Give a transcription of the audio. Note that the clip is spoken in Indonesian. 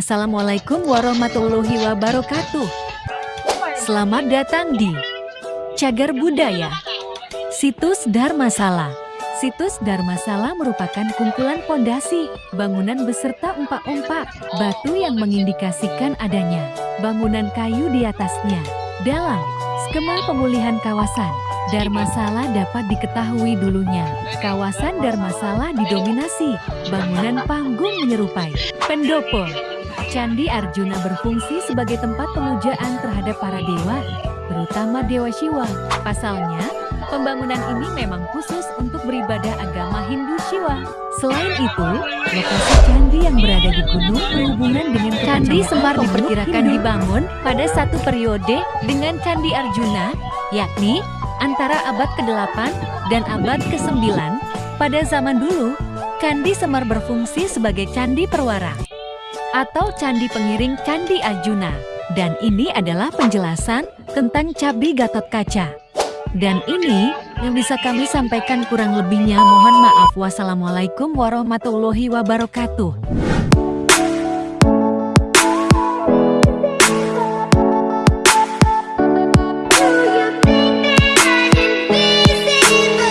Assalamualaikum warahmatullahi wabarakatuh. Selamat datang di Cagar Budaya, Situs Dharmasala. Situs Dharmasala merupakan kumpulan pondasi, bangunan beserta umpak-umpak, batu yang mengindikasikan adanya bangunan kayu di atasnya. Dalam skema pemulihan kawasan, Dharmasala dapat diketahui dulunya. Kawasan Dharmasala didominasi bangunan panggung menyerupai pendopo. Candi Arjuna berfungsi sebagai tempat pemujaan terhadap para dewa, terutama Dewa Shiva. Pasalnya, pembangunan ini memang khusus untuk beribadah agama Hindu Shiva. Selain itu, lokasi candi yang berada di gunung berhubungan dengan Candi Semar diperkirakan dibangun pada satu periode dengan Candi Arjuna, yakni antara abad ke-8 dan abad ke-9. Pada zaman dulu, Candi Semar berfungsi sebagai candi perwara atau candi pengiring Candi Arjuna. Dan ini adalah penjelasan tentang Cabi Gatot Kaca. Dan ini yang bisa kami sampaikan kurang lebihnya mohon maaf. Wassalamualaikum warahmatullahi wabarakatuh.